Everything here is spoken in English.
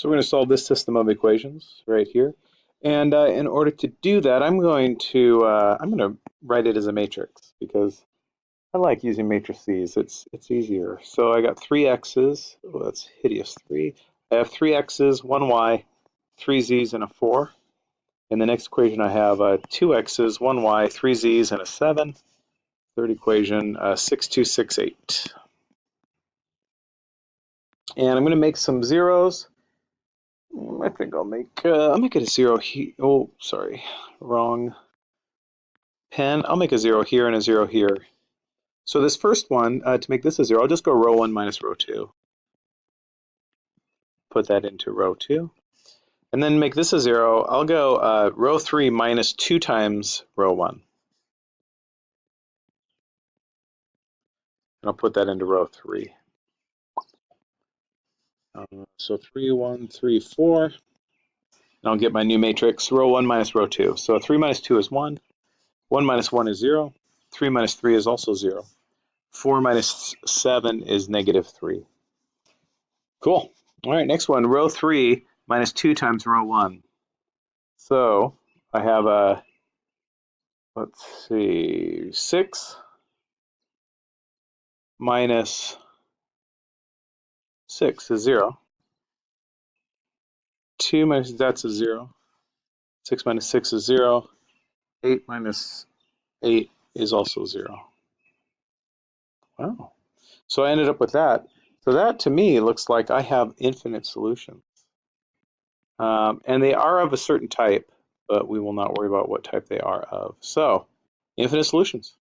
So we're going to solve this system of equations right here. And uh, in order to do that, I'm going to uh, I'm going to write it as a matrix because I like using matrices. It's it's easier. So I got three x's. Oh, that's hideous. Three. I have three x's, one y, three z's, and a four. In the next equation, I have uh, two x's, one y, three z's, and a seven. Third equation, uh, six, two, six, eight. And I'm going to make some zeros. I think I'll make uh, I'll make it a zero here. Oh, sorry, wrong pen. I'll make a zero here and a zero here. So this first one, uh, to make this a zero, I'll just go row one minus row two. Put that into row two. And then make this a zero, I'll go uh, row three minus two times row one. And I'll put that into row three. Uh, so three, one, three, four. And I'll get my new matrix, row one minus row two. So three minus two is one. One minus one is zero. Three minus three is also zero. Four minus seven is negative three. Cool. All right, next one, row three minus two times row one. So I have a, let's see, six minus 6 is 0. 2 minus that's a 0. 6 minus 6 is 0. 8 minus 8 is also 0. Wow. So I ended up with that. So that to me looks like I have infinite solutions. Um, and they are of a certain type, but we will not worry about what type they are of. So, infinite solutions.